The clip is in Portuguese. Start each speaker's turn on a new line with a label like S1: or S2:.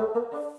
S1: Música